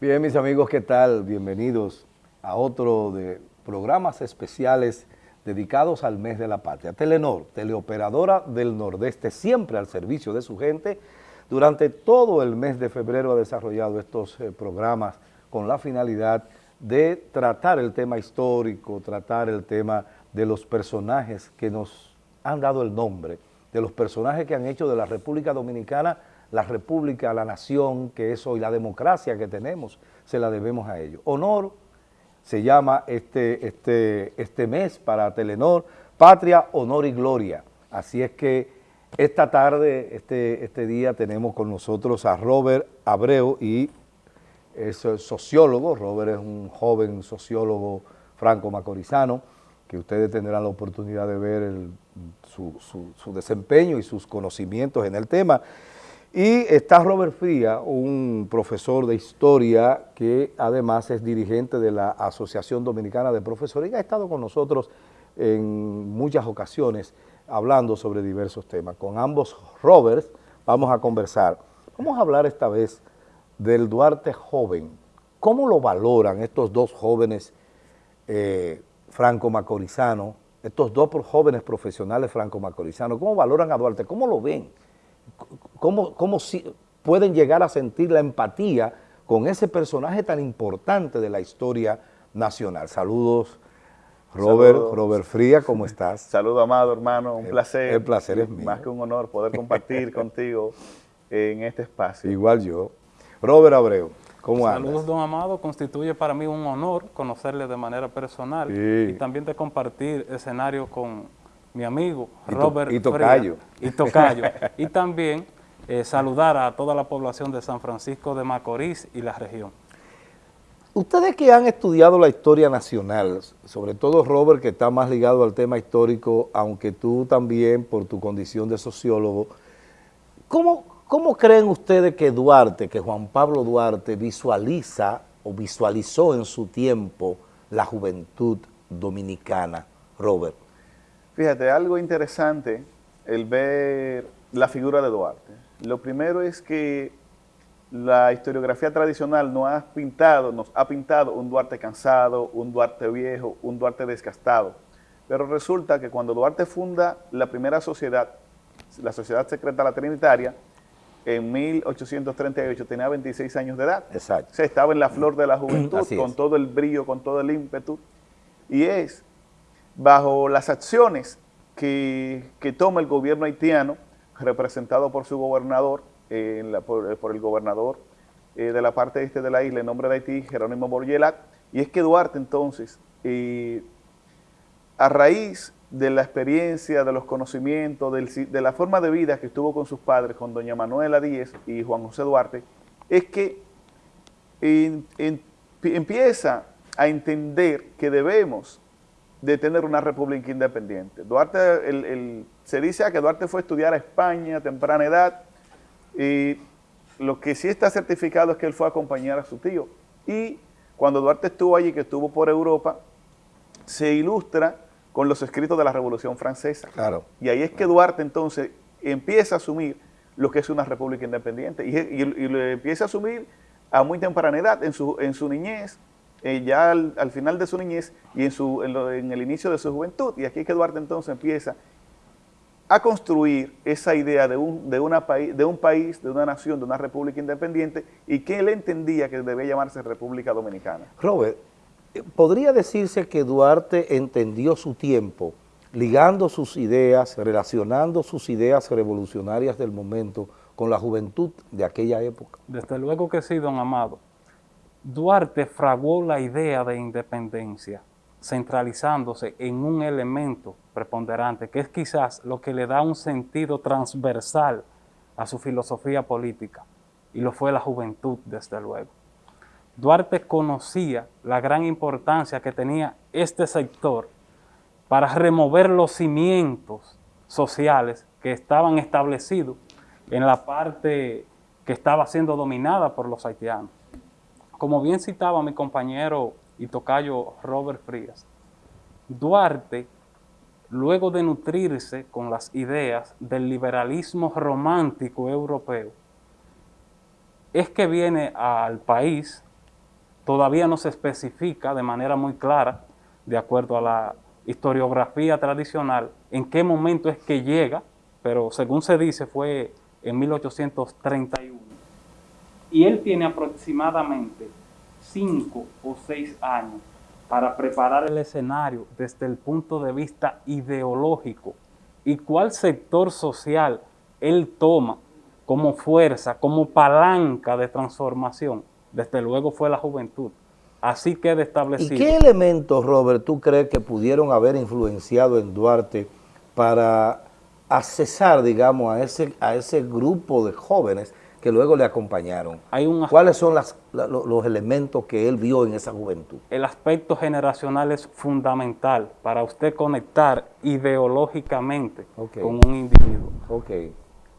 Bien, mis amigos, ¿qué tal? Bienvenidos a otro de programas especiales dedicados al mes de la patria. Telenor, teleoperadora del Nordeste, siempre al servicio de su gente. Durante todo el mes de febrero ha desarrollado estos eh, programas con la finalidad de tratar el tema histórico, tratar el tema de los personajes que nos han dado el nombre, de los personajes que han hecho de la República Dominicana la república, la nación que es hoy, la democracia que tenemos, se la debemos a ellos. Honor se llama este, este, este mes para Telenor, Patria, Honor y Gloria. Así es que esta tarde, este, este día, tenemos con nosotros a Robert Abreu y es sociólogo, Robert es un joven sociólogo franco-macorizano, que ustedes tendrán la oportunidad de ver su, su desempeño y sus conocimientos en el tema. Y está Robert Fría, un profesor de historia que además es dirigente de la Asociación Dominicana de Profesores y ha estado con nosotros en muchas ocasiones hablando sobre diversos temas. Con ambos Roberts vamos a conversar. Vamos a hablar esta vez del Duarte joven. ¿Cómo lo valoran estos dos jóvenes eh, franco-macorizanos, estos dos jóvenes profesionales franco-macorizanos? ¿Cómo valoran a Duarte? ¿Cómo lo ven? Cómo, cómo pueden llegar a sentir la empatía con ese personaje tan importante de la historia nacional. Saludos, Robert, Robert Fría, ¿cómo estás? Saludos, amado hermano, un placer. El placer es mío. Más que un honor poder compartir contigo en este espacio. Igual yo. Robert Abreu, ¿cómo andas? Saludos, don Amado, constituye para mí un honor conocerle de manera personal y también de compartir escenario con mi amigo Robert Y Tocayo. y Tocayo. y también eh, saludar a toda la población de San Francisco de Macorís y la región. Ustedes que han estudiado la historia nacional, sobre todo Robert que está más ligado al tema histórico, aunque tú también por tu condición de sociólogo, ¿cómo, cómo creen ustedes que Duarte, que Juan Pablo Duarte visualiza o visualizó en su tiempo la juventud dominicana, Robert? Fíjate, algo interesante el ver la figura de Duarte. Lo primero es que la historiografía tradicional nos ha pintado, nos ha pintado un Duarte cansado, un Duarte viejo, un Duarte desgastado. Pero resulta que cuando Duarte funda la primera sociedad, la Sociedad Secreta La Trinitaria, en 1838 tenía 26 años de edad. Exacto. O sea, estaba en la flor de la juventud, con todo el brillo, con todo el ímpetu. Y es bajo las acciones que, toma el gobierno haitiano, representado por su gobernador, por, el gobernador eh, de la parte este de la isla, en nombre de Haití, Jerónimo Borgelat, y es que Duarte entonces, eh, a raíz de la experiencia, de los conocimientos, de la forma de vida que estuvo con sus padres, con doña Manuela Díez y Juan José Duarte, es que empieza a entender que debemos de tener una república independiente. Duarte, el, se dice que Duarte fue a estudiar a España a temprana edad y lo que sí está certificado es que él fue a acompañar a su tío. Y cuando Duarte estuvo allí, que estuvo por Europa, se ilustra con los escritos de la Revolución Francesa. Claro. Y ahí es que Duarte entonces empieza a asumir lo que es una república independiente y, lo empieza a asumir a muy temprana edad, en su, en su niñez, eh, ya al, final de su niñez y en, su, en, el inicio de su juventud. Y aquí es que Duarte entonces empieza a construir esa idea de un, de, una de un país, de una nación, de una república independiente y que él entendía que debía llamarse República Dominicana. Robert, eh, ¿podría decirse que Duarte entendió su tiempo ligando sus ideas, relacionando sus ideas revolucionarias del momento con la juventud de aquella época? Desde luego que sí, don Amado. Duarte fraguó la idea de independencia, centralizándose en un elemento preponderante, que es quizás lo que le da un sentido transversal a su filosofía política, y lo fue la juventud, desde luego. Duarte conocía la gran importancia que tenía este sector para remover los cimientos sociales que estaban establecidos en la parte que estaba siendo dominada por los haitianos. Como bien citaba mi compañero y tocayo Robert Frías, Duarte, luego de nutrirse con las ideas del liberalismo romántico europeo, es que viene al país todavía no se especifica de manera muy clara, de acuerdo a la historiografía tradicional, en qué momento es que llega, pero según se dice fue en 1831. Y él tiene aproximadamente cinco o seis años para preparar el escenario desde el punto de vista ideológico y cuál sector social él toma como fuerza, como palanca de transformación, desde luego fue la juventud. Así queda establecido. ¿Y qué elementos, Robert, tú crees que pudieron haber influenciado en Duarte para accesar, digamos, a ese, a ese grupo de jóvenes que luego le acompañaron. ¿Cuáles son los elementos que él vio en esa juventud? El aspecto generacional es fundamental para usted conectar ideológicamente con un individuo.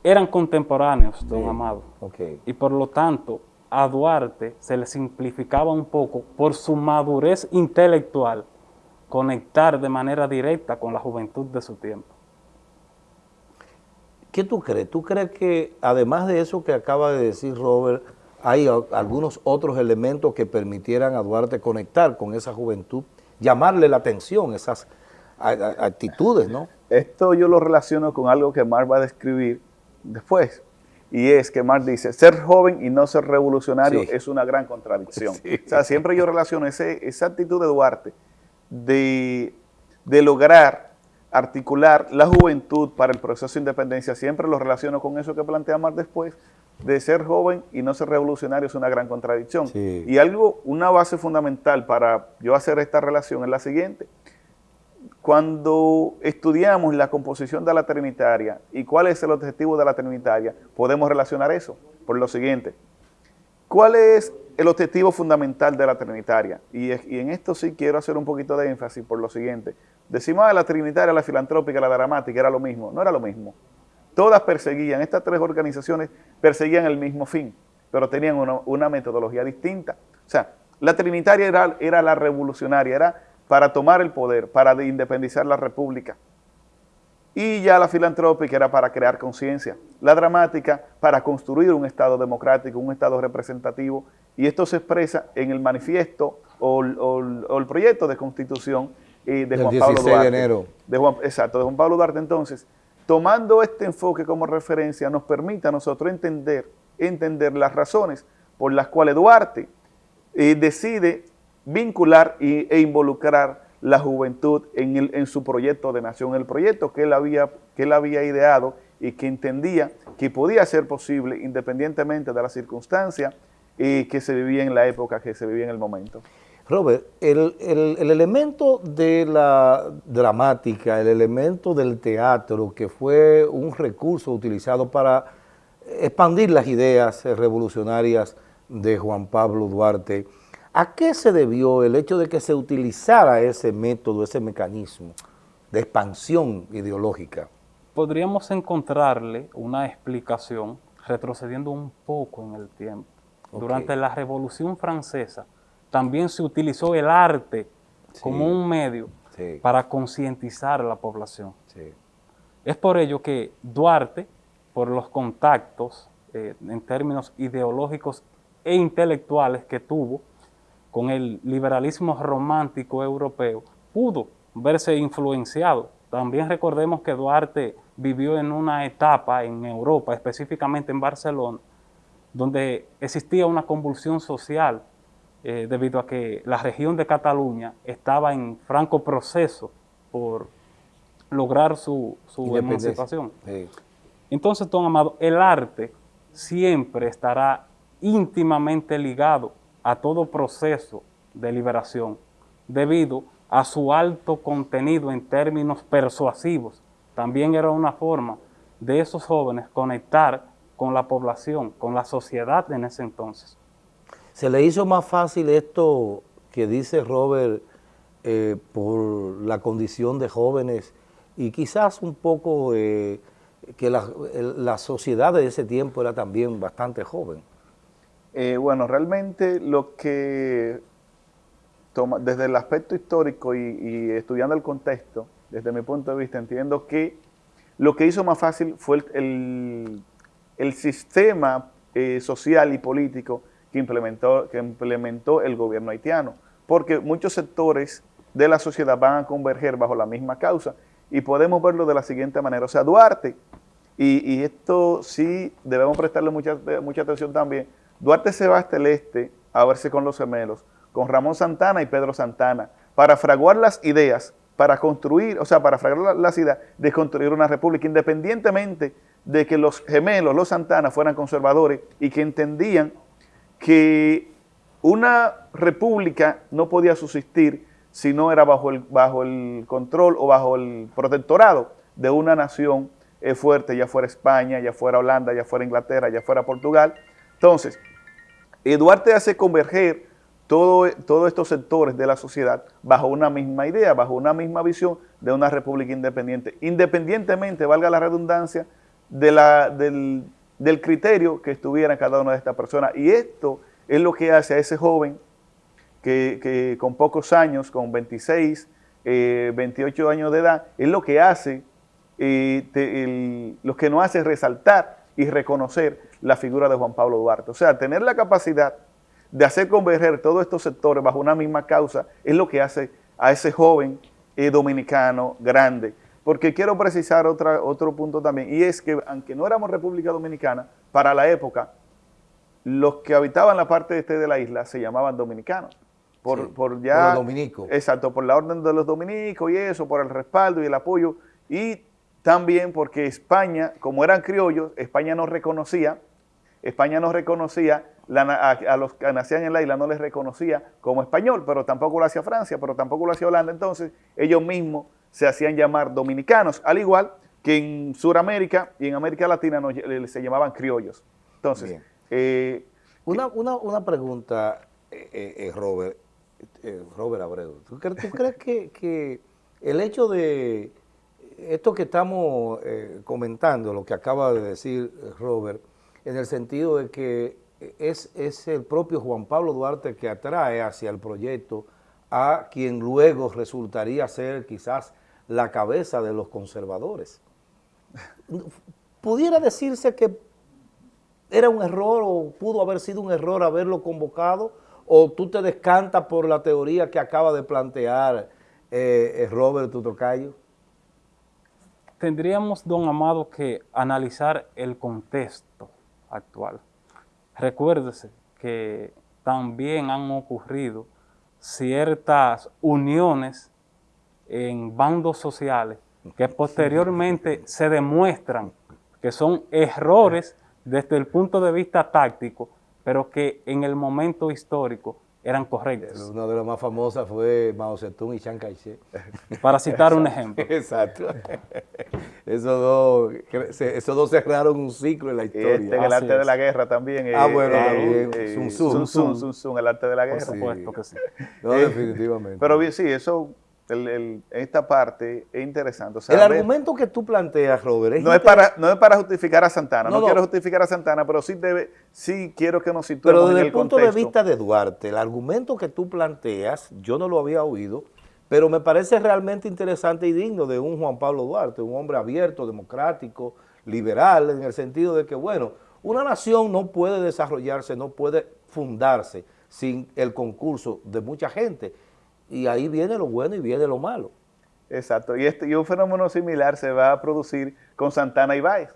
Eran contemporáneos, don Amado. Y por lo tanto, a Duarte se le simplificaba un poco por su madurez intelectual conectar de manera directa con la juventud de su tiempo. ¿Qué tú crees? ¿Tú crees que además de eso que acaba de decir Robert, hay algunos otros elementos que permitieran a Duarte conectar con esa juventud, llamarle la atención, esas actitudes, ¿no? Esto yo lo relaciono con algo que Marx va a describir después, y es que Marx dice, ser joven y no ser revolucionario es una gran contradicción. O sea, siempre yo relaciono ese, esa actitud de Duarte de, de lograr articular la juventud para el proceso de independencia, siempre lo relaciono con eso que plantea Marx después, de ser joven y no ser revolucionario es una gran contradicción. Y algo, una base fundamental para yo hacer esta relación es la siguiente. Cuando estudiamos la composición de la trinitaria y cuál es el objetivo de la trinitaria, podemos relacionar eso por lo siguiente. ¿Cuál es el objetivo fundamental de la trinitaria? Y, y en esto sí quiero hacer un poquito de énfasis por lo siguiente. Decimos, ah, la trinitaria, la filantrópica, la dramática, era lo mismo. No era lo mismo. Todas perseguían, estas tres organizaciones perseguían el mismo fin, pero tenían una, metodología distinta. O sea, la trinitaria era, la revolucionaria, era para tomar el poder, para independizar la república. Y ya la filantrópica era para crear conciencia. La dramática para construir un Estado democrático, un Estado representativo. Y esto se expresa en el manifiesto o el proyecto de constitución de Juan Pablo Duarte. De enero. exacto, de Juan Pablo Duarte. Entonces, tomando este enfoque como referencia, nos permite a nosotros entender, entender las razones por las cuales Duarte eh, decide vincular e involucrar la juventud en, el, en, su proyecto de nación, el proyecto que él, había, que él había ideado y que entendía que podía ser posible independientemente de las circunstancias eh, que se vivía en la época, que se vivía en el momento. Robert, el, elemento de la dramática, el elemento del teatro, que fue un recurso utilizado para expandir las ideas revolucionarias de Juan Pablo Duarte, ¿a qué se debió el hecho de que se utilizara ese método, ese mecanismo de expansión ideológica? Podríamos encontrarle una explicación retrocediendo un poco en el tiempo. Durante la Revolución Francesa, también se utilizó el arte como un medio para concientizar a la población. Es por ello que Duarte, por los contactos eh, en términos ideológicos e intelectuales que tuvo con el liberalismo romántico europeo, pudo verse influenciado. También recordemos que Duarte vivió en una etapa en Europa, específicamente en Barcelona, donde existía una convulsión social eh, debido a que la región de Cataluña estaba en franco proceso por lograr su, emancipación. Entonces, don Amado, el arte siempre estará íntimamente ligado a todo proceso de liberación, debido a su alto contenido en términos persuasivos. También era una forma de esos jóvenes conectar con la población, con la sociedad en ese entonces. ¿Se le hizo más fácil esto que dice Robert eh, por la condición de jóvenes y quizás un poco eh, que la, sociedad de ese tiempo era también bastante joven? Eh, bueno, realmente lo que desde el aspecto histórico y, estudiando el contexto, desde mi punto de vista, entiendo que lo que hizo más fácil fue el, sistema social y político que implementó, que implementó el gobierno haitiano, porque muchos sectores de la sociedad van a converger bajo la misma causa y podemos verlo de la siguiente manera. O sea, Duarte, y, esto sí debemos prestarle mucha, mucha atención también, Duarte se va hasta el este a verse con los gemelos, con Ramón Santana y Pedro Santana, para fraguar las ideas, para construir, o sea, para fraguar las ideas de construir una república, independientemente de que los gemelos, los Santana, fueran conservadores y que entendían que una república no podía subsistir si no era bajo el, bajo el control o bajo el protectorado de una nación eh, fuerte, ya fuera España, ya fuera Holanda, ya fuera Inglaterra, ya fuera Portugal. Entonces, Duarte hace converger todo, todos estos sectores de la sociedad bajo una misma idea, bajo una misma visión de una república independiente, independientemente, valga la redundancia, de la, del, del criterio que estuviera cada una de estas personas. Y esto es lo que hace a ese joven que, con pocos años, con 26, 28 eh, años de edad, es lo que hace, eh, lo que nos hace resaltar y reconocer la figura de Juan Pablo Duarte. O sea, tener la capacidad de hacer converger todos estos sectores bajo una misma causa es lo que hace a ese joven eh, dominicano grande. Porque quiero precisar otra, otro punto también, y es que aunque no éramos República Dominicana, para la época, los que habitaban la parte este de la isla se llamaban dominicanos por, ya... Por los dominicos. Exacto, por la orden de los dominicos y eso, por el respaldo y el apoyo. Y también porque España, como eran criollos, España no reconocía, España no reconocía, a, los que nacían en la isla no les reconocía como español, pero tampoco lo hacía Francia, pero tampoco lo hacía Holanda. Entonces, ellos mismos se hacían llamar dominicanos, al igual que en Sudamérica y en América Latina se llamaban criollos. Entonces, eh, una, una, pregunta, eh, eh, Robert. Eh, Robert Abreu, ¿tú, crees que, el hecho de esto que estamos eh, comentando, lo que acaba de decir eh, Robert, en el sentido de que es, es el propio Juan Pablo Duarte que atrae hacia el proyecto a quien luego resultaría ser quizás la cabeza de los conservadores. ¿Pudiera decirse que era un error o pudo haber sido un error haberlo convocado o tú te descantas por la teoría que acaba de plantear eh, eh, Robert Tutocayo? Tendríamos, don Amado, que analizar el contexto actual. Recuérdese que también han ocurrido ciertas uniones en bandos sociales que posteriormente se demuestran que son errores desde el punto de vista táctico pero que en el momento histórico eran correctas. Una de las más famosas fue Mao Zedong y Chiang Kai-shek. Para citar un ejemplo. Exacto. Esos dos, esos dos cerraron un ciclo en la historia. Este, en el arte de la guerra también. ah, bueno, también. Sun Tzu. Sun Tzu, el arte de la guerra. Por supuesto que sí. No, definitivamente. Pero bien, sí, eso esta parte es interesante. el argumento que tú planteas, Robert, no, es para, no es para justificar a Santana, no, quiero justificar a Santana, pero sí, debe, sí quiero que nos situemos Pero desde el, punto de vista de Duarte, el argumento que tú planteas, yo no lo había oído, pero me parece realmente interesante y digno de un Juan Pablo Duarte, un hombre abierto, democrático, liberal, en el sentido de que, bueno, una nación no puede desarrollarse, no puede fundarse sin el concurso de mucha gente y ahí viene lo bueno y viene lo malo. Exacto, y, este, y un fenómeno similar se va a producir con Santana y Báez.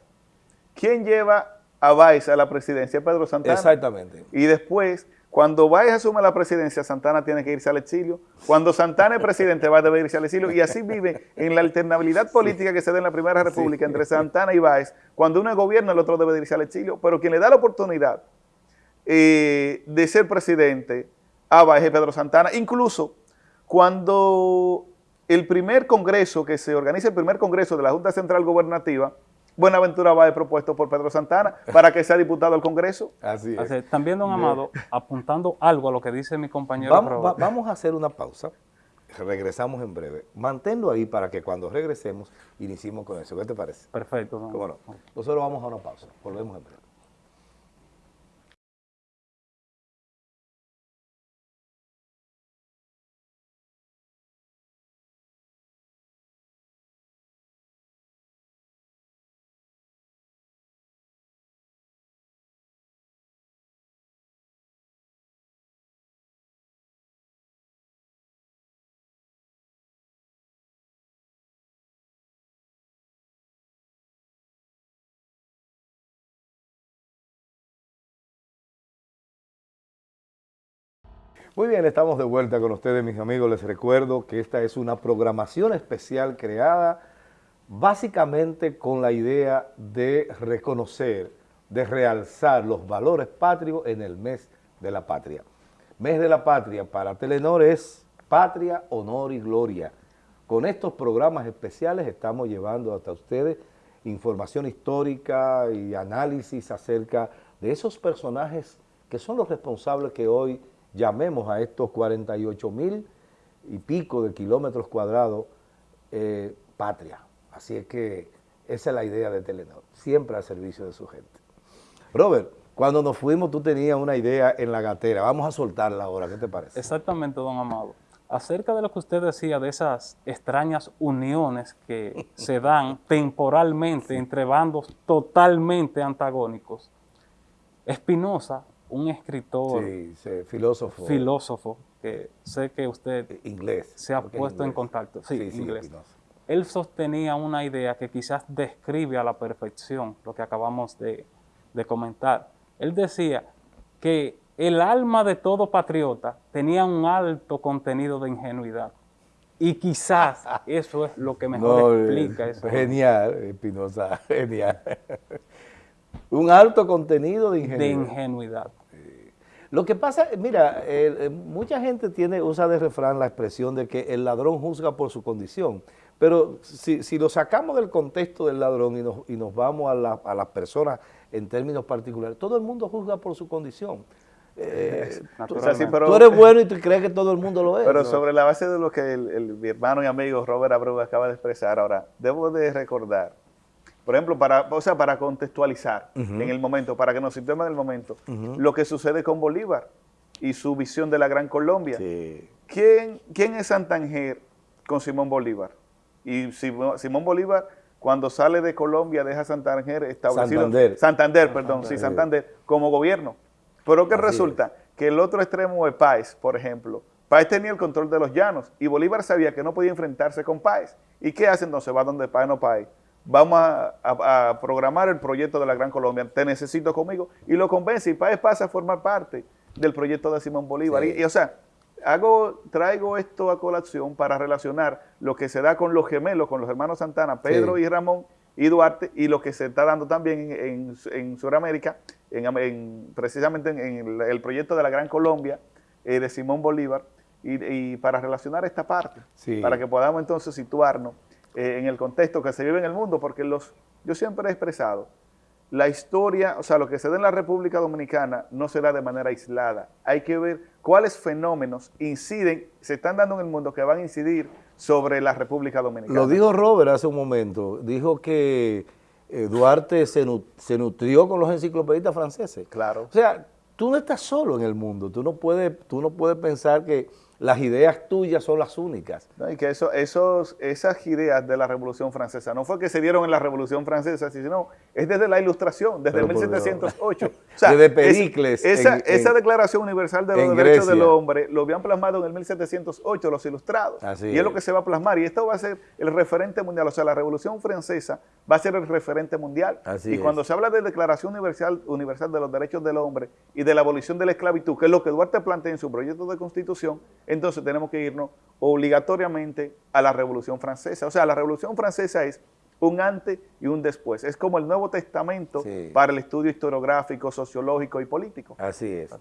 ¿Quién lleva a Báez a la presidencia? Pedro Santana. Exactamente. Y después, cuando Báez asume la presidencia, Santana tiene que irse al exilio. Cuando Santana es presidente, va a deber irse al exilio. Y así vive en la alternabilidad política que se da en la Primera República entre Santana y Báez. Cuando uno gobierna, el otro debe irse al exilio. Pero quien le da la oportunidad eh, de ser presidente a Báez es Pedro Santana. Incluso cuando el primer congreso, que se organiza el primer congreso de la Junta Central Gobernativa, Buenaventura va a propuesto por Pedro Santana para que sea diputado al Congreso. Así es. también, don Amado, apuntando algo a lo que dice mi compañero vamos, vamos a hacer una pausa. Regresamos en breve. Manténlo ahí para que cuando regresemos iniciemos con eso. ¿Qué te parece? Perfecto. Bueno, nosotros vamos a una pausa. Volvemos en breve. Muy bien, estamos de vuelta con ustedes, mis amigos. Les recuerdo que esta es una programación especial creada básicamente con la idea de reconocer, de realzar los valores patrios en el mes de la patria. Mes de la patria para Telenor es patria, honor y gloria. Con estos programas especiales estamos llevando hasta ustedes información histórica y análisis acerca de esos personajes que son los responsables que hoy llamemos a estos 48 mil y pico de kilómetros cuadrados eh, patria. Así es que esa es la idea de Telenor, siempre al servicio de su gente. Robert, cuando nos fuimos tú tenías una idea en la gatera, vamos a soltarla ahora, ¿qué te parece? Exactamente, don Amado. Acerca de lo que usted decía, de esas extrañas uniones que se dan temporalmente entre bandos totalmente antagónicos, Espinosa, un escritor, filósofo, filósofo, que sé que usted inglés, se ha puesto en contacto, sí, inglés. Él sostenía una idea que quizás describe a la perfección lo que acabamos de, de comentar. Él decía que el alma de todo patriota tenía un alto contenido de ingenuidad. Y quizás eso es lo que mejor explica eso. Genial, Espinosa, genial. un alto contenido de ingenuidad. De ingenuidad. Lo que pasa, mira, eh, mucha gente tiene, usa de refrán la expresión de que el ladrón juzga por su condición, pero si, lo sacamos del contexto del ladrón y nos, y nos vamos a, a las personas en términos particulares, todo el mundo juzga por su condición. Eh, tú, eres bueno y tú crees que todo el mundo lo es. Pero sobre la base de lo que el, mi hermano y amigo Robert Abreu acaba de expresar, ahora, debo de recordar, por ejemplo, para, o sea, para contextualizar en el momento, para que nos situemos en el momento, lo que sucede con Bolívar y su visión de la Gran Colombia. ¿Quién, ¿Quién es Santanger con Simón Bolívar? Y Simón Bolívar cuando sale de Colombia deja Santander establecido. Santander. Santander, perdón, sí, Santander, como gobierno. Pero ¿qué resulta? Que el otro extremo de Páez, por ejemplo, Páez tenía el control de los llanos y Bolívar sabía que no podía enfrentarse con Páez. ¿Y qué hace entonces? Va donde Páez no Páez. Vamos a, programar el proyecto de la Gran Colombia. Te necesito conmigo. Y lo convence y Páez pasa a formar parte del proyecto de Simón Bolívar. Y, o sea, hago, traigo esto a colación para relacionar lo que se da con los gemelos, con los hermanos Santana, Pedro y Ramón y Duarte, y lo que se está dando también en, en, Sudamérica, en, precisamente en, el proyecto de la Gran Colombia eh, de Simón Bolívar, y, para relacionar esta parte, para que podamos entonces situarnos eh, en el contexto que se vive en el mundo, porque los, yo siempre he expresado, la historia, o sea, lo que se da en la República Dominicana no se da de manera aislada. Hay que ver cuáles fenómenos inciden, se están dando en el mundo que van a incidir sobre la República Dominicana. Lo dijo Robert hace un momento, dijo que eh, Duarte se, se, nutrió con los enciclopedistas franceses. Claro. O sea, tú no estás solo en el mundo, tú no puedes, tú no puedes pensar que las ideas tuyas son las únicas. y que eso, esos, esas ideas de la Revolución Francesa no fue que se dieron en la Revolución Francesa, sino es desde la Ilustración, desde 1708. o sea, desde Pericles. esa, esa, Declaración Universal de los Derechos del Hombre lo habían plasmado en el 1708 los ilustrados. y es, lo que se va a plasmar. Y esto va a ser el referente mundial. O sea, la Revolución Francesa va a ser el referente mundial. y cuando se habla de Declaración Universal, Universal de los Derechos del Hombre y de la abolición de la esclavitud, que es lo que Duarte plantea en su proyecto de constitución, entonces tenemos que irnos obligatoriamente a la Revolución Francesa. O sea, la Revolución Francesa es un antes y un después. Es como el Nuevo Testamento para el estudio historiográfico, sociológico y político. Así es.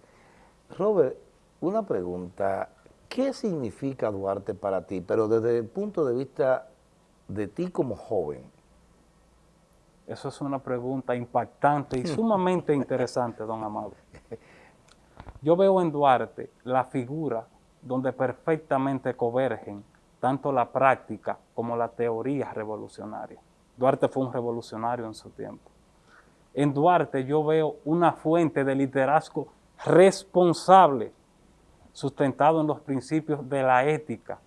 Robert, una pregunta. ¿Qué significa Duarte para ti? Pero desde el punto de vista de ti como joven. Eso es una pregunta impactante y sumamente interesante, don Amado. Yo veo en Duarte la figura donde perfectamente convergen tanto la práctica como la teoría revolucionaria. Duarte fue un revolucionario en su tiempo. En Duarte yo veo una fuente de liderazgo responsable, sustentado en los principios de la ética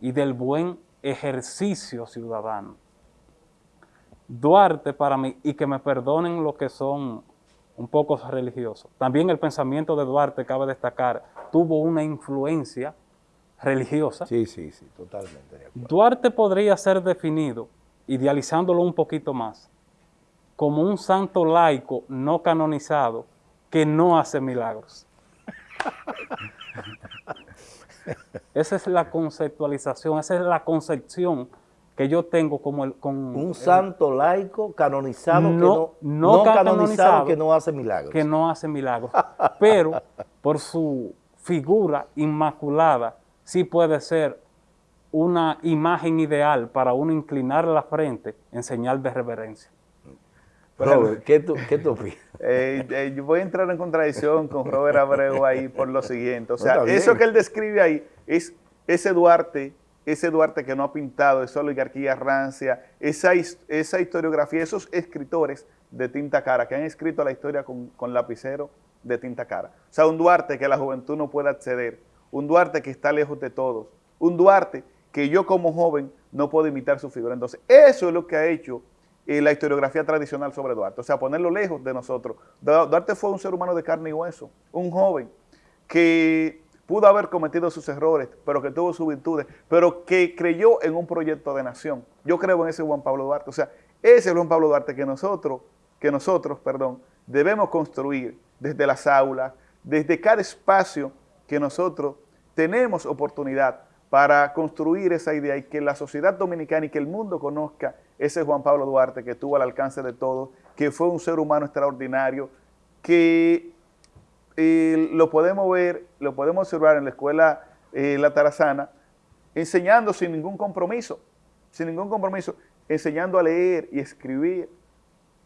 y del buen ejercicio ciudadano. Duarte para mí, y que me perdonen los que son un poco religiosos, también el pensamiento de Duarte, cabe destacar, tuvo una influencia religiosa. Sí, sí, sí, totalmente. Duarte podría ser definido, idealizándolo un poquito más, como un santo laico no canonizado que no hace milagros. esa es la conceptualización, esa es la concepción que yo tengo como el, con... Un santo laico canonizado, que no, no, canonizado, que no hace milagros. Que no hace milagros, pero por su figura inmaculada sí puede ser una imagen ideal para uno inclinar la frente en señal de reverencia. Robert, ¿qué tú, qué tú opinas? Eh, eh, yo voy a entrar en contradicción con Robert Abreu ahí por lo siguiente. O sea, eso que él describe ahí es ese Duarte ese Duarte que no ha pintado, esa oligarquía rancia, esa, esa historiografía, esos escritores de tinta cara que han escrito la historia con, lapicero de tinta cara. O sea, un Duarte que la juventud no puede acceder, un Duarte que está lejos de todos, un Duarte que yo como joven no puedo imitar su figura. Entonces, eso es lo que ha hecho eh, la historiografía tradicional sobre Duarte, o sea, ponerlo lejos de nosotros. Duarte fue un ser humano de carne y hueso, un joven que pudo haber cometido sus errores, pero que tuvo sus virtudes, pero que creyó en un proyecto de nación. Yo creo en ese Juan Pablo Duarte. O sea, ese Juan Pablo Duarte que nosotros, que nosotros, perdón, debemos construir desde las aulas, desde cada espacio que nosotros tenemos oportunidad para construir esa idea y que la sociedad dominicana y que el mundo conozca ese Juan Pablo Duarte que estuvo al alcance de todos, que fue un ser humano extraordinario, que y lo podemos ver, lo podemos observar en la escuela eh, La Tarazana, enseñando sin ningún compromiso, sin ningún compromiso, enseñando a leer y escribir.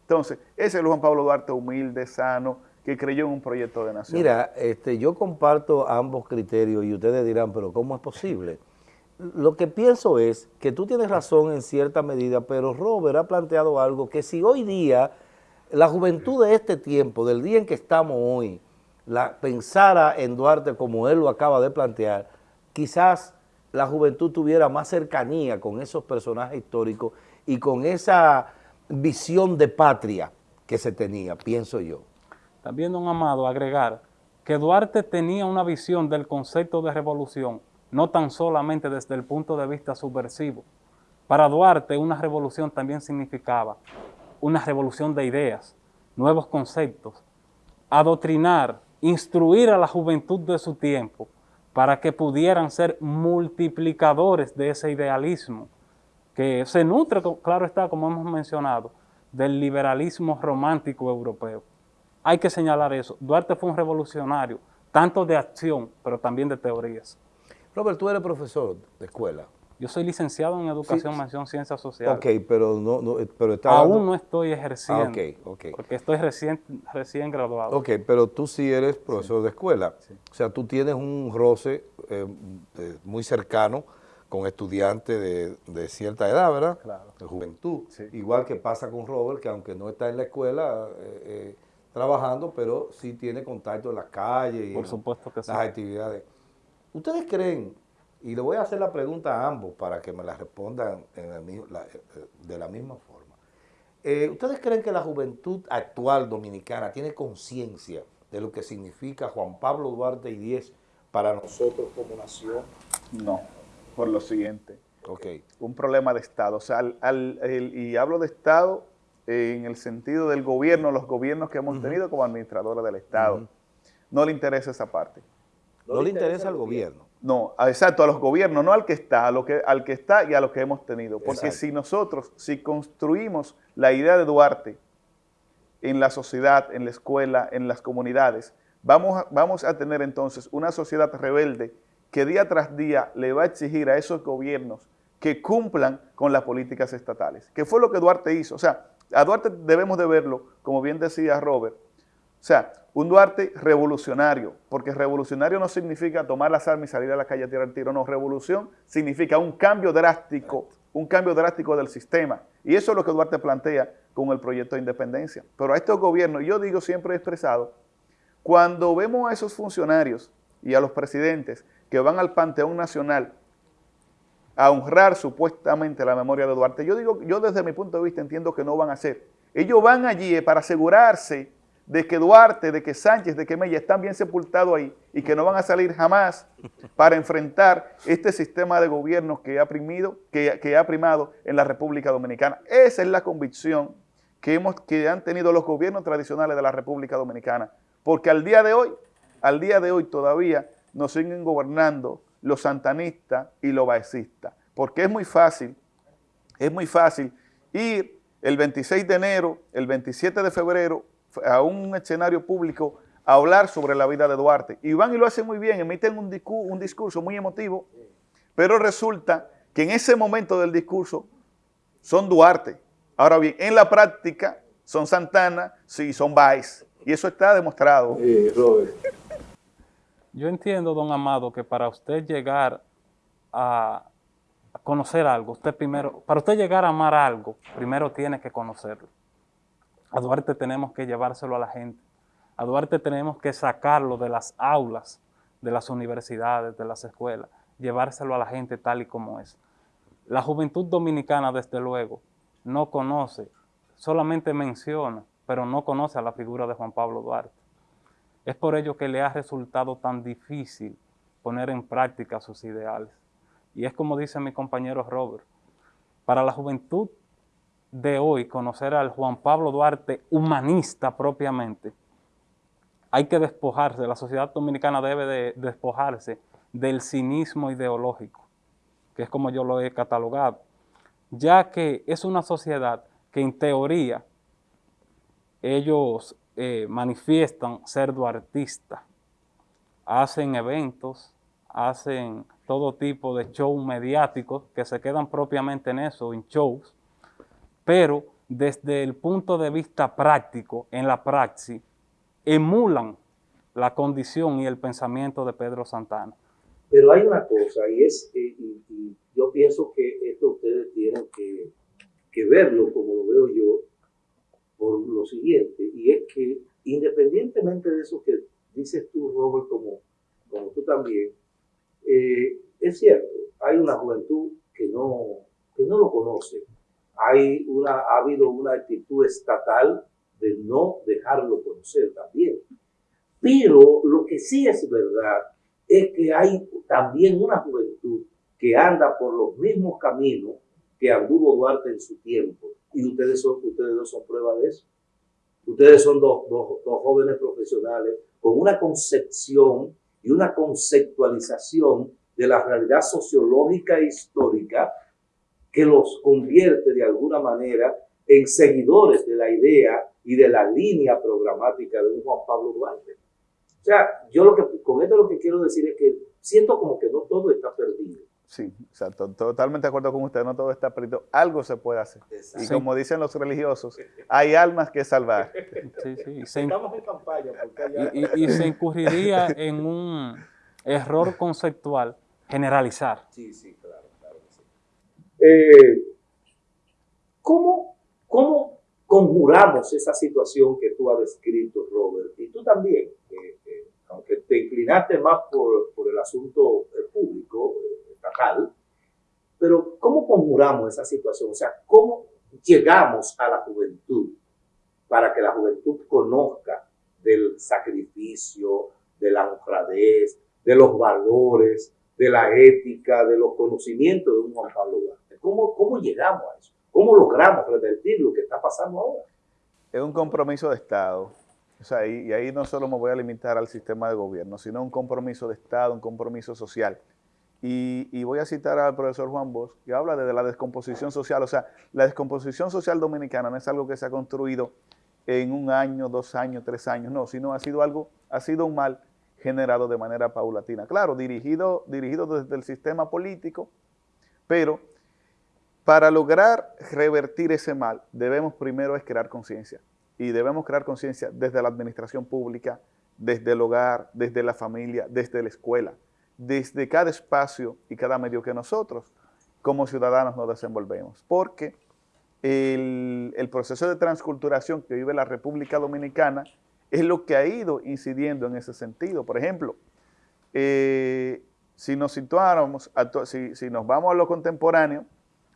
Entonces, ese es el Juan Pablo Duarte humilde, sano, que creyó en un proyecto de nación. Mira, este, yo comparto ambos criterios y ustedes dirán, pero ¿cómo es posible? Lo que pienso es que tú tienes razón en cierta medida, pero Robert ha planteado algo que si hoy día, la juventud de este tiempo, del día en que estamos hoy, la, pensara en Duarte como él lo acaba de plantear, quizás la juventud tuviera más cercanía con esos personajes históricos y con esa visión de patria que se tenía, pienso yo. También, don Amado, agregar que Duarte tenía una visión del concepto de revolución, no tan solamente desde el punto de vista subversivo. Para Duarte, una revolución también significaba una revolución de ideas, nuevos conceptos, adoctrinar instruir a la juventud de su tiempo para que pudieran ser multiplicadores de ese idealismo que se nutre, claro está, como hemos mencionado, del liberalismo romántico europeo. Hay que señalar eso. Duarte fue un revolucionario, tanto de acción, pero también de teorías. Robert, tú eres profesor de escuela. Yo soy licenciado en Educación, Mención, Ciencias Sociales. Ok, pero no, no pero Aún no estoy ejerciendo. Ah, ok, Porque estoy recién, recién graduado. Ok, pero tú sí eres profesor de escuela. O sea, tú tienes un roce eh, muy cercano con estudiantes de, cierta edad, ¿verdad? Claro. De juventud. Igual que pasa con Robert, que aunque no está en la escuela eh, eh, trabajando, pero sí tiene contacto en las calles y Por supuesto que las actividades. ¿Ustedes creen y le voy a hacer la pregunta a ambos para que me la respondan eh, de la misma forma. Eh, ¿Ustedes creen que la juventud actual dominicana tiene conciencia de lo que significa Juan Pablo Duarte y Diez para nosotros como nación? No, por lo siguiente. Okay. Un problema de Estado. O sea, y hablo de Estado en el sentido del gobierno, los gobiernos que hemos tenido como administradores del Estado. No le interesa esa parte. No, le interesa al gobierno. No, exacto, a los gobiernos, no al que está, a lo que, al que está y a los que hemos tenido. Porque si nosotros, si construimos la idea de Duarte en la sociedad, en la escuela, en las comunidades, vamos a, vamos a tener entonces una sociedad rebelde que día tras día le va a exigir a esos gobiernos que cumplan con las políticas estatales. Que fue lo que Duarte hizo. O sea, a Duarte debemos de verlo, como bien decía Robert, o sea, un Duarte revolucionario, porque revolucionario no significa tomar las armas y salir a la calle a tirar tiro, no, revolución significa un cambio drástico, un cambio drástico del sistema. Y eso es lo que Duarte plantea con el proyecto de independencia. Pero a estos gobiernos, yo digo siempre he expresado, cuando vemos a esos funcionarios y a los presidentes que van al Panteón Nacional a honrar supuestamente la memoria de Duarte, yo digo, yo desde mi punto de vista entiendo que no van a hacer. Ellos van allí para asegurarse de que Duarte, de que Sánchez, de que Mella están bien sepultados ahí y que no van a salir jamás para enfrentar este sistema de gobierno que ha, primido, que, ha primado en la República Dominicana. Esa es la convicción que, hemos, que han tenido los gobiernos tradicionales de la República Dominicana. Porque al día de hoy al día de hoy todavía nos siguen gobernando los santanistas y los baecistas, porque es muy fácil, es muy fácil ir el 26 de enero, el 27 de febrero, a un escenario público a hablar sobre la vida de Duarte. Y van y lo hacen muy bien, emiten un, un discurso muy emotivo, pero resulta que en ese momento del discurso son Duarte. Ahora bien, en la práctica son Santana, sí, son Baez. Y eso está demostrado. Robert. Yo entiendo, don Amado, que para usted llegar a conocer algo, usted primero, para usted llegar a amar algo, primero tiene que conocerlo. A Duarte tenemos que llevárselo a la gente. A Duarte tenemos que sacarlo de las aulas, de las universidades, de las escuelas, llevárselo a la gente tal y como es. La juventud dominicana, desde luego, no conoce, solamente menciona, pero no conoce a la figura de Juan Pablo Duarte. Es por ello que le ha resultado tan difícil poner en práctica sus ideales. Y es como dice mi compañero Robert, para la juventud de hoy conocer al Juan Pablo Duarte humanista propiamente, hay que despojarse, la sociedad dominicana debe de despojarse del cinismo ideológico, que es como yo lo he catalogado, ya que es una sociedad que en teoría ellos eh, manifiestan ser duartistas, hacen eventos, hacen todo tipo de shows mediáticos que se quedan propiamente en eso, en shows, pero desde el punto de vista práctico, en la praxis, emulan la condición y el pensamiento de Pedro Santana. Pero hay una cosa, y es, eh, y, yo pienso que esto ustedes tienen que, que verlo como lo veo yo, por lo siguiente, y es que independientemente de eso que dices tú, Robert, como, como tú también, eh, es cierto, hay una juventud que no, que no lo conoce. Hay una, ha habido una actitud estatal de no dejarlo conocer también. Pero lo que sí es verdad es que hay también una juventud que anda por los mismos caminos que anduvo Duarte en su tiempo y ustedes, son, ustedes dos son prueba de eso. Ustedes son dos, dos, dos jóvenes profesionales con una concepción y una conceptualización de la realidad sociológica e histórica que los convierte de alguna manera en seguidores de la idea y de la línea programática de un Juan Pablo Duarte. O sea, yo lo que, con esto lo que quiero decir es que siento como que no todo está perdido. Sí, totalmente de acuerdo con usted, no todo está perdido, algo se puede hacer. Y como dicen los religiosos, hay almas que salvar. Sí, sí. Estamos en campaña. Y, se incurriría en un error conceptual generalizar. Sí, sí. Eh, ¿cómo, ¿Cómo conjuramos esa situación que tú has descrito, Robert? Y tú también, aunque te inclinaste más por, por el asunto público, pero ¿cómo conjuramos esa situación? O sea, ¿cómo llegamos a la juventud para que la juventud conozca del sacrificio, de la honradez, de los valores, de la ética, de los conocimientos de un Juan Pablo? ¿Cómo, ¿Cómo llegamos a eso? ¿Cómo logramos revertir lo que está pasando ahora? Es un compromiso de Estado. O sea, y, y ahí no solo me voy a limitar al sistema de gobierno, sino un compromiso de Estado, un compromiso social y, voy a citar al profesor Juan Bosch, que habla de la descomposición social. O sea, la descomposición social dominicana no es algo que se ha construido en un año, dos años, tres años, no, sino ha sido algo, ha sido un mal generado de manera paulatina. Claro, dirigido, dirigido desde el sistema político, pero para lograr revertir ese mal, debemos primero crear conciencia. Y debemos crear conciencia desde la administración pública, desde el hogar, desde la familia, desde la escuela desde cada espacio y cada medio que nosotros como ciudadanos nos desenvolvemos. Porque el, proceso de transculturación que vive la República Dominicana es lo que ha ido incidiendo en ese sentido. Por ejemplo, eh, si nos situáramos, si, si nos vamos a lo contemporáneo,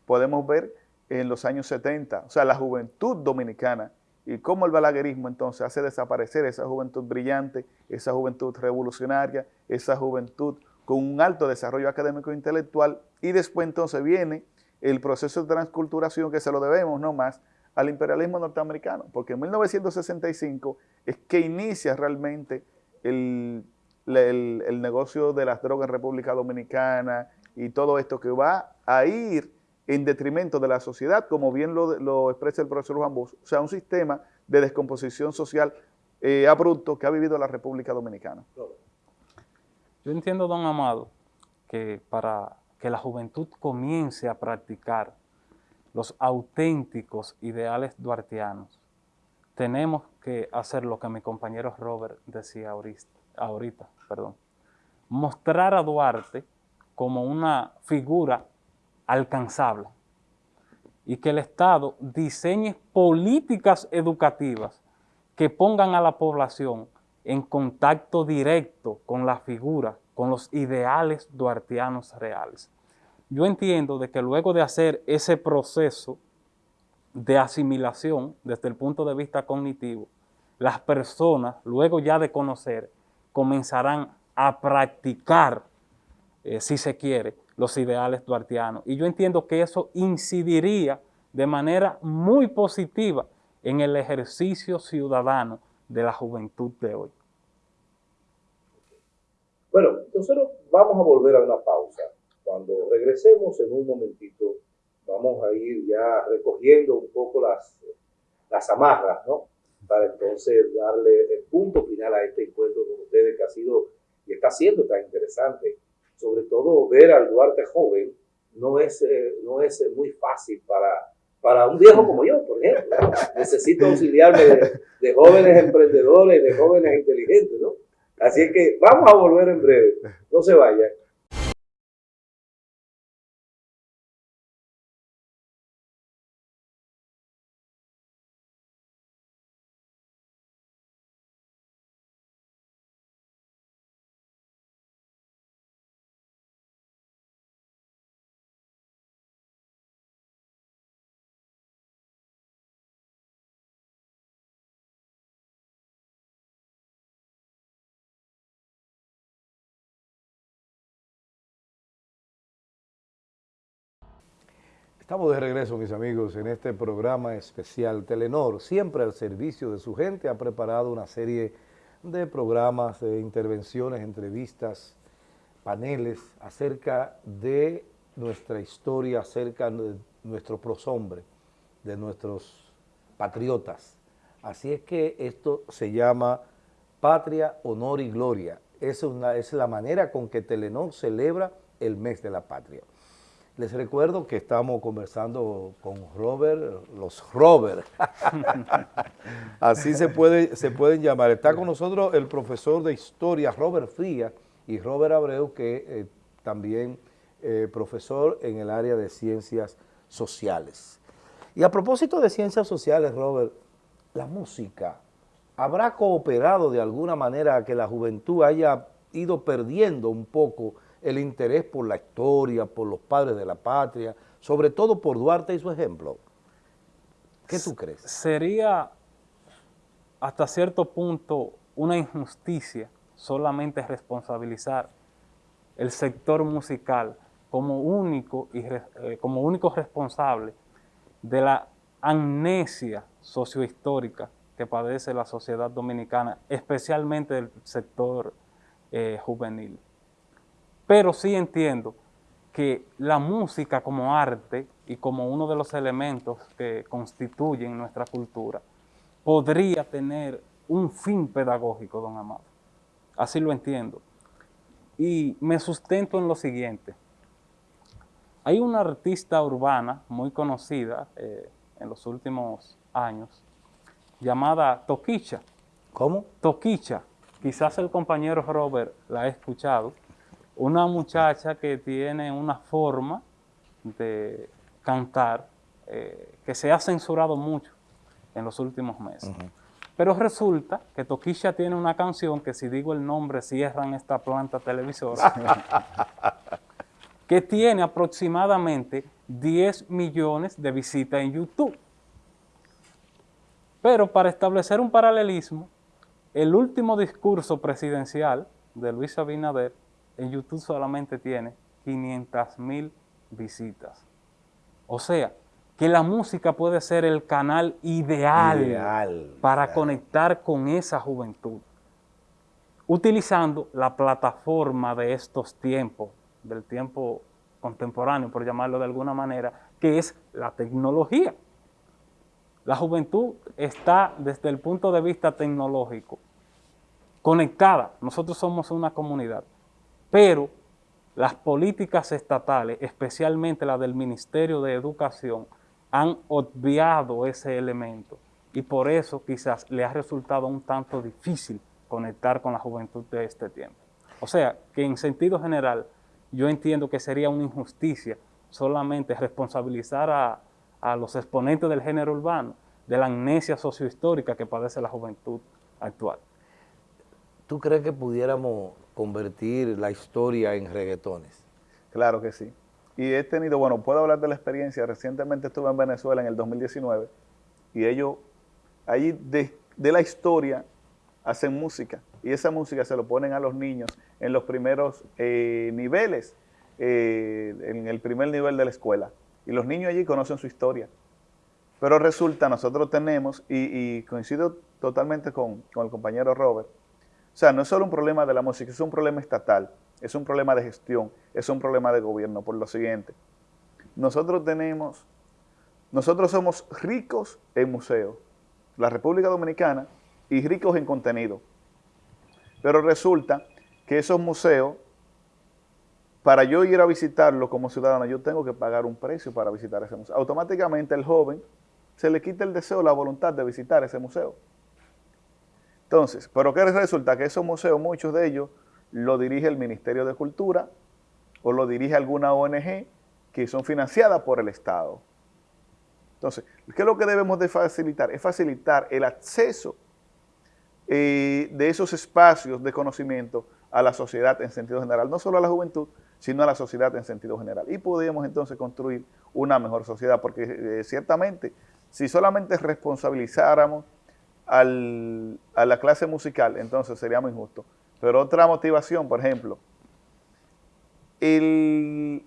podemos ver en los años 70, o sea, la juventud dominicana y cómo el balaguerismo entonces hace desaparecer esa juventud brillante, esa juventud revolucionaria, esa juventud con un alto desarrollo académico e intelectual. Y después entonces viene el proceso de transculturación que se lo debemos no más al imperialismo norteamericano, porque en 1965 es que inicia realmente el, el, negocio de las drogas en República Dominicana y todo esto que va a ir en detrimento de la sociedad, como bien lo, expresa el profesor Juan Bosch, o sea, un sistema de descomposición social eh, abrupto que ha vivido la República Dominicana. Yo entiendo, don Amado, que para que la juventud comience a practicar los auténticos ideales duartianos, tenemos que hacer lo que mi compañero Robert decía ahorita, perdón, mostrar a Duarte como una figura alcanzable y que el Estado diseñe políticas educativas que pongan a la población en contacto directo con la figura, con los ideales duartianos reales. Yo entiendo de que luego de hacer ese proceso de asimilación desde el punto de vista cognitivo, las personas, luego ya de conocer, comenzarán a practicar, eh, si se quiere, los ideales duartianos. Y yo entiendo que eso incidiría de manera muy positiva en el ejercicio ciudadano de la juventud de hoy. Bueno, nosotros vamos a volver a una pausa. Cuando regresemos en un momentito, vamos a ir ya recogiendo un poco las, las amarras, ¿no? Para entonces darle el punto final a este encuentro con ustedes que ha sido y está siendo tan interesante. Sobre todo ver al Duarte joven no es, eh, no es muy fácil para, para un viejo como yo, por ejemplo. Necesito auxiliarme de, de jóvenes emprendedores, de jóvenes inteligentes, ¿no? Así que vamos a volver en breve. No se vayan. Estamos de regreso, mis amigos, en este programa especial. Telenor, siempre al servicio de su gente, ha preparado una serie de programas, de intervenciones, entrevistas, paneles acerca de nuestra historia, acerca de nuestro proshombre, de nuestros patriotas. Así es que esto se llama Patria, Honor y Gloria. Es, es la manera con que Telenor celebra el mes de la patria. Les recuerdo que estamos conversando con Robert, los Robert. Así se, puede, se pueden llamar. Está con nosotros el profesor de historia Robert Frías y Robert Abreu, que eh, también eh, profesor en el área de ciencias sociales. Y a propósito de ciencias sociales, Robert, la música, ¿habrá cooperado de alguna manera a que la juventud haya ido perdiendo un poco el interés por la historia, por los padres de la patria, sobre todo por Duarte y su ejemplo. ¿Qué tú crees? Sería hasta cierto punto una injusticia solamente responsabilizar el sector musical como único, y, eh, como único responsable de la amnesia sociohistórica que padece la sociedad dominicana, especialmente el sector eh, juvenil. Pero sí entiendo que la música como arte y como uno de los elementos que constituyen nuestra cultura podría tener un fin pedagógico, don Amado. Así lo entiendo. Y me sustento en lo siguiente. Hay una artista urbana muy conocida eh, en los últimos años llamada Toquicha. ¿Cómo? Toquicha. Quizás el compañero Robert la ha escuchado una muchacha que tiene una forma de cantar eh, que se ha censurado mucho en los últimos meses. Pero resulta que Toquisha tiene una canción que si digo el nombre cierran esta planta televisora, que tiene aproximadamente 10 millones de visitas en YouTube. Pero para establecer un paralelismo, el último discurso presidencial de Luis Abinader en YouTube solamente tiene 500 mil visitas. O sea, que la música puede ser el canal ideal, para conectar con esa juventud. utilizando la plataforma de estos tiempos, del tiempo contemporáneo, por llamarlo de alguna manera, que es la tecnología. La juventud está desde el punto de vista tecnológico conectada. Nosotros somos una comunidad, pero las políticas estatales, especialmente la del Ministerio de Educación, han obviado ese elemento y por eso quizás le ha resultado un tanto difícil conectar con la juventud de este tiempo. O sea, que en sentido general, yo entiendo que sería una injusticia solamente responsabilizar a, los exponentes del género urbano de la amnesia sociohistórica que padece la juventud actual. ¿Tú crees que pudiéramos convertir la historia en reggaetones? Claro que sí. Y he tenido, bueno, puedo hablar de la experiencia, recientemente estuve en Venezuela en el 2019 y ellos, ahí de, la historia hacen música y esa música se lo ponen a los niños en los primeros eh, niveles, eh, en el primer nivel de la escuela. Y los niños allí conocen su historia. Pero resulta, nosotros tenemos, y, coincido totalmente con, el compañero Robert, o sea, no es solo un problema de la música, es un problema estatal, es un problema de gestión, es un problema de gobierno, por lo siguiente. Nosotros tenemos, nosotros somos ricos en museos, la República Dominicana, y ricos en contenido. Pero resulta que esos museos, para yo ir a visitarlo como ciudadano, yo tengo que pagar un precio para visitar ese museo. Automáticamente el joven se le quita el deseo, la voluntad de visitar ese museo. Entonces, ¿pero qué resulta? Que esos museos, muchos de ellos, lo dirige el Ministerio de Cultura o lo dirige alguna ONG que son financiadas por el Estado. Entonces, ¿qué es lo que debemos de facilitar? Es facilitar el acceso eh, de esos espacios de conocimiento a la sociedad en sentido general, no solo a la juventud, sino a la sociedad en sentido general. Y podemos entonces construir una mejor sociedad, porque eh, ciertamente, si solamente responsabilizáramos a la clase musical, entonces sería muy injusto. Pero otra motivación, por ejemplo, en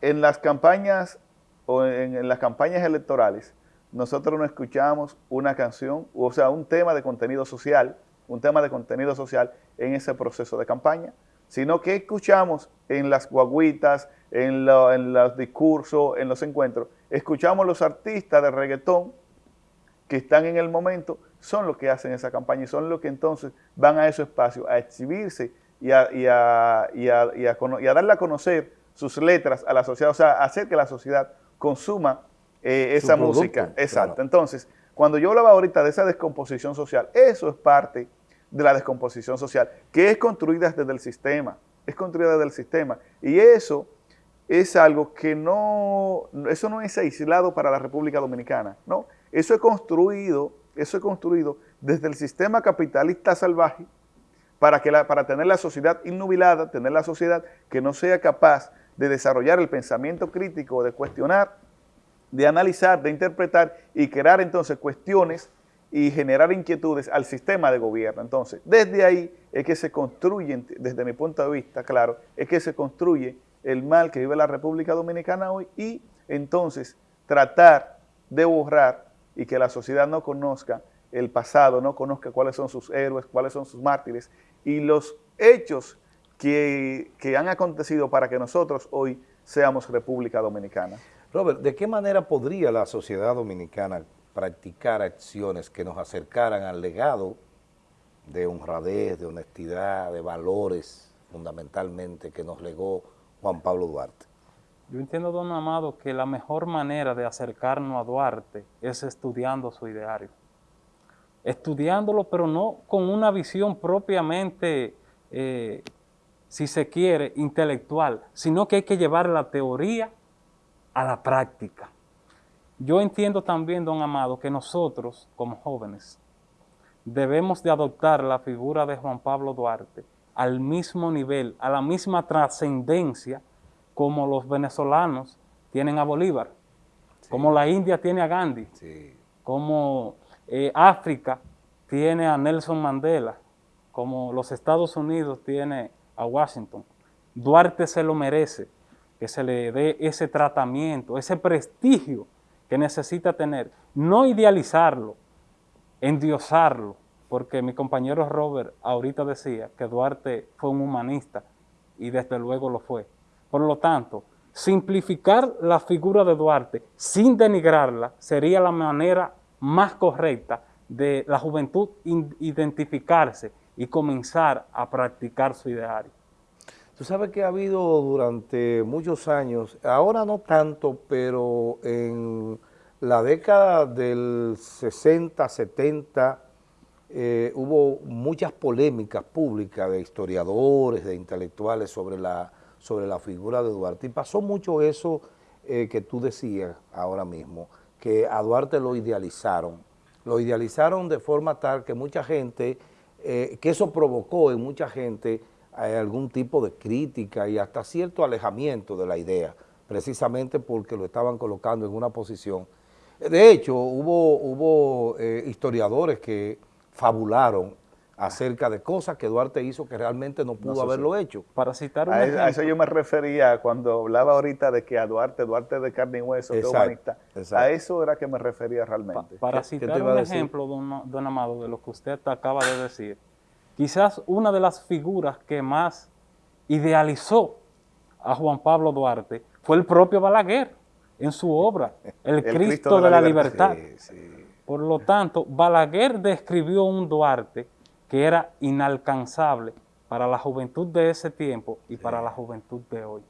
las campañas o en las campañas electorales, nosotros no escuchamos una canción, o sea, un tema de contenido social, un tema de contenido social en ese proceso de campaña, sino que escuchamos en las guaguitas, en, los discursos, en los encuentros, escuchamos los artistas de reggaetón que están en el momento, son los que hacen esa campaña y son los que entonces van a esos espacios a exhibirse y a, y a, y a darle a conocer sus letras a la sociedad, o sea, hacer que la sociedad consuma eh, esa música. Exacto. Entonces, cuando yo hablaba ahorita de esa descomposición social, eso es parte de la descomposición social, que es construida desde el sistema, es construida desde el sistema. Y eso es algo que no, eso no es aislado para la República Dominicana, ¿no? Eso es construido, eso es construido desde el sistema capitalista salvaje para, que para tener la sociedad innubilada, tener la sociedad que no sea capaz de desarrollar el pensamiento crítico, de cuestionar de analizar, de interpretar y crear entonces cuestiones y generar inquietudes al sistema de gobierno. Entonces, desde ahí es que se construye, desde mi punto de vista, claro, es que se construye el mal que vive la República Dominicana hoy y entonces tratar de borrar y que la sociedad no conozca el pasado, no conozca cuáles son sus héroes, cuáles son sus mártires y los hechos que, que han acontecido para que nosotros hoy seamos República Dominicana. Robert, ¿de qué manera podría la sociedad dominicana practicar acciones que nos acercaran al legado de honradez, de honestidad, de valores fundamentalmente que nos legó Juan Pablo Duarte? Yo entiendo, don Amado, que la mejor manera de acercarnos a Duarte es estudiando su ideario. Estudiándolo, pero no con una visión propiamente, eh, si se quiere, intelectual, sino que hay que llevar la teoría a la práctica. Yo entiendo también, don Amado, que nosotros, como jóvenes, debemos de adoptar la figura de Juan Pablo Duarte al mismo nivel, a la misma trascendencia como los venezolanos tienen a Bolívar, como la India tiene a Gandhi, como eh, África tiene a Nelson Mandela, como los Estados Unidos tiene a Washington. Duarte se lo merece que se le dé ese tratamiento, ese prestigio que necesita tener. No idealizarlo, endiosarlo, porque mi compañero Robert ahorita decía que Duarte fue un humanista y desde luego lo fue. Por lo tanto, simplificar la figura de Duarte sin denigrarla sería la manera más correcta de la juventud identificarse y comenzar a practicar su ideario. Tú sabes que ha habido durante muchos años, ahora no tanto, pero en la década del 60, 70, eh, hubo muchas polémicas públicas de historiadores, de intelectuales sobre la, sobre la figura de Duarte. Y pasó mucho eso eh, que tú decías ahora mismo, que a Duarte lo idealizaron. Lo idealizaron de forma tal que mucha gente, eh, que eso provocó en mucha gente algún tipo de crítica y hasta cierto alejamiento de la idea, precisamente porque lo estaban colocando en una posición de hecho, hubo, hubo eh, historiadores que fabularon acerca de cosas que Duarte hizo que realmente no pudo haberlo hecho. Para citar un a, ejemplo. a eso yo me refería cuando hablaba ahorita de que a Duarte, Duarte de carne y hueso, humanista, a eso era que me refería realmente. para citar un ejemplo, don, don Amado, de lo que usted acaba de decir, quizás una de las figuras que más idealizó a Juan Pablo Duarte fue el propio Balaguer en su obra, El, Cristo, de la, Libertad. Por lo tanto, Balaguer describió un Duarte que era inalcanzable para la juventud de ese tiempo y para la juventud de hoy.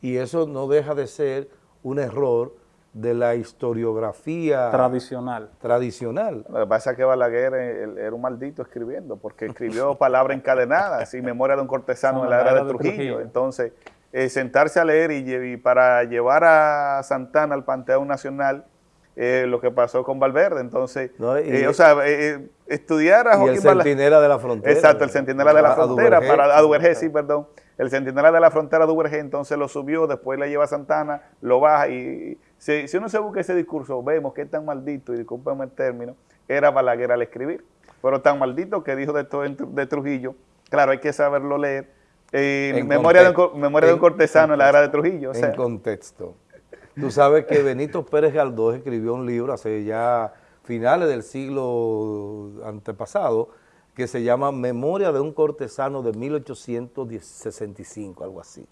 Y eso no deja de ser un error de la historiografía tradicional. tradicional. Lo que pasa es que Balaguer eh, era un maldito escribiendo, porque escribió palabras encadenadas y memoria de un cortesano en la era de Trujillo. Entonces, eh, sentarse a leer y, para llevar a Santana al Panteón Nacional eh, lo que pasó con Valverde. Entonces, eh, o sea, estudiar a Joaquín el centinela de la frontera. Exacto, el centinela de la frontera, para Adubergé, sí, perdón. El centinela de la frontera Adubergé, entonces lo subió, después le lleva a Santana, lo baja y si, uno se busca ese discurso, vemos que es tan maldito, y discúlpeme el término, era Balaguer al escribir, pero tan maldito que dijo de, todo de Trujillo, claro, hay que saberlo leer, memoria, de un, memoria de un cortesano en, la era de Trujillo. en contexto. Tú sabes que Benito Pérez Galdós escribió un libro hace ya finales del siglo antepasado que se llama Memoria de un cortesano de 1865, algo así.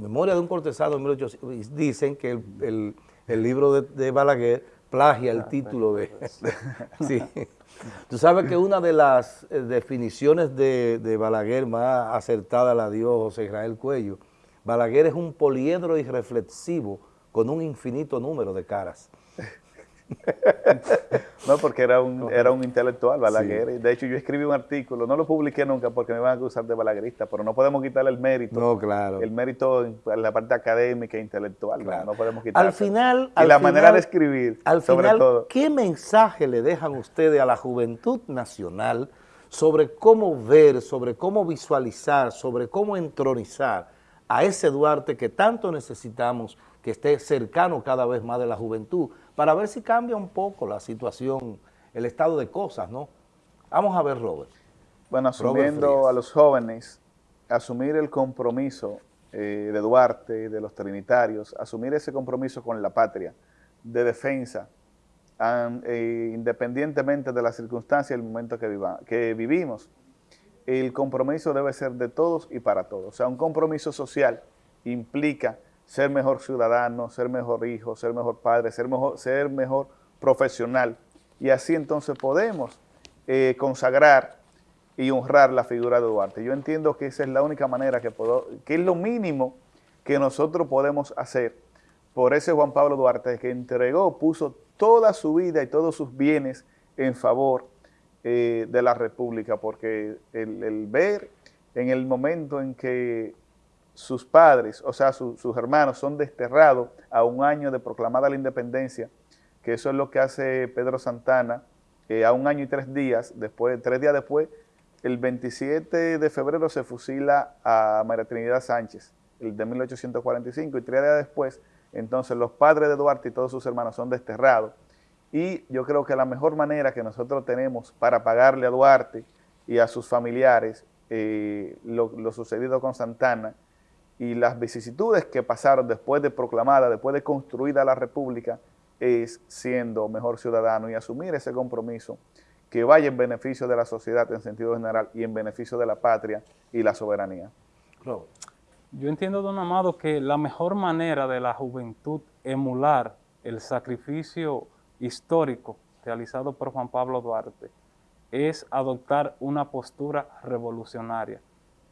Memoria de un cortesano de 1865. Dicen que el, libro de, de, Balaguer plagia el ah, título de... sí. Tú sabes que una de las eh, definiciones de, Balaguer más acertada la dio José Israel Cuello. Balaguer es un poliedro irreflexivo con un infinito número de caras. no, porque era un, era un intelectual, Balaguer. De hecho, yo escribí un artículo, no lo publiqué nunca porque me iban a acusar de balaguerista, pero no podemos quitarle el mérito. No, claro. El mérito en la parte académica e intelectual, no, podemos quitarle. Al final... Y la manera de escribir, al final, ¿qué mensaje le dejan ustedes a la juventud nacional sobre cómo ver, sobre cómo visualizar, sobre cómo entronizar a ese Duarte que tanto necesitamos, que esté cercano cada vez más de la juventud, para ver si cambia un poco la situación, el estado de cosas, ¿no? Vamos a ver, Robert. Bueno, asumiendo a los jóvenes, asumir el compromiso eh, de Duarte, de los trinitarios, asumir ese compromiso con la patria, de defensa, eh, independientemente de las circunstancias y el momento que, que vivimos, el compromiso debe ser de todos y para todos. O sea, un compromiso social implica ser mejor ciudadano, ser mejor hijo, ser mejor padre, ser mejor, ser mejor profesional. Y así entonces podemos eh, consagrar y honrar la figura de Duarte. Yo entiendo que esa es la única manera que puedo, que es lo mínimo que nosotros podemos hacer por ese Juan Pablo Duarte que entregó, puso toda su vida y todos sus bienes en favor eh, de la República, porque el ver en el momento en que sus padres, o sea, sus hermanos, son desterrados a un año de proclamada la independencia, que eso es lo que hace Pedro Santana, eh, a un año y tres días, después, tres días después, el 27 de febrero se fusila a María Trinidad Sánchez, el de 1845, y tres días después, entonces los padres de Duarte y todos sus hermanos son desterrados. Y yo creo que la mejor manera que nosotros tenemos para pagarle a Duarte y a sus familiares eh, lo sucedido con Santana y las vicisitudes que pasaron después de proclamada, después de construida la República, es siendo mejor ciudadano y asumir ese compromiso que vaya en beneficio de la sociedad en sentido general y en beneficio de la patria y la soberanía. Yo entiendo, don Amado, que la mejor manera de la juventud emular el sacrificio histórico realizado por Juan Pablo Duarte es adoptar una postura revolucionaria.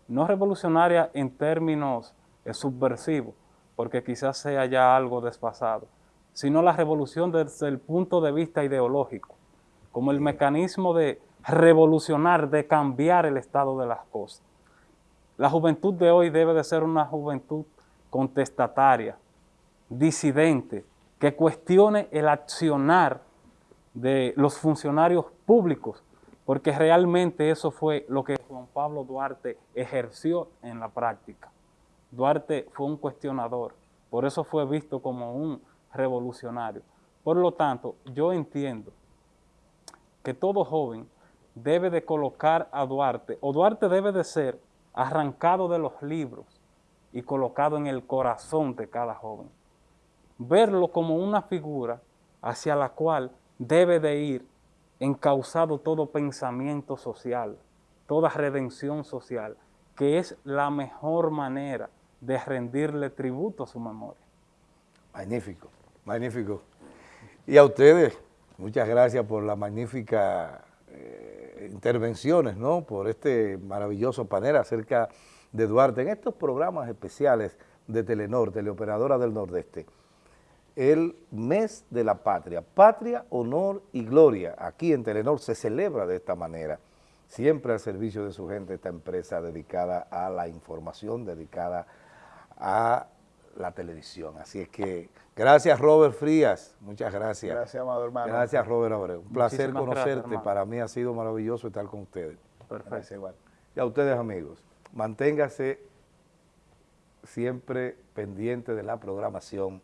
No revolucionaria en términos eh, subversivos, porque quizás sea ya algo desfasado, sino la revolución desde el punto de vista ideológico, como el mecanismo de revolucionar, de cambiar el estado de las cosas. La juventud de hoy debe de ser una juventud contestataria, disidente, que cuestione el accionar de los funcionarios públicos, porque realmente eso fue lo que Juan Pablo Duarte ejerció en la práctica. Duarte fue un cuestionador, por eso fue visto como un revolucionario. Por lo tanto, yo entiendo que todo joven debe de colocar a Duarte, o Duarte debe de ser arrancado de los libros y colocado en el corazón de cada joven. Verlo como una figura hacia la cual debe de ir encausado todo pensamiento social, toda redención social, que es la mejor manera de rendirle tributo a su memoria. Magnífico, magnífico. Y a ustedes, muchas gracias por la magnífica eh, intervenciones, ¿no? Por este maravilloso panel acerca de Duarte en estos programas especiales de Telenor, Teleoperadora del Nordeste. El mes de la patria, patria, honor y gloria. Aquí en Telenor se celebra de esta manera, siempre al servicio de su gente, esta empresa dedicada a la información, dedicada a la televisión. Así es que gracias Robert Frías, muchas gracias. Gracias, amado hermano. Gracias Robert Abreu. Un placer conocerte, para mí ha sido maravilloso estar con ustedes. Perfecto. igual. Y a ustedes amigos, manténgase siempre pendiente de la programación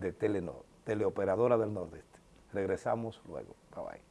de Telenor, Teleoperadora del Nordeste. Regresamos luego. Bye bye.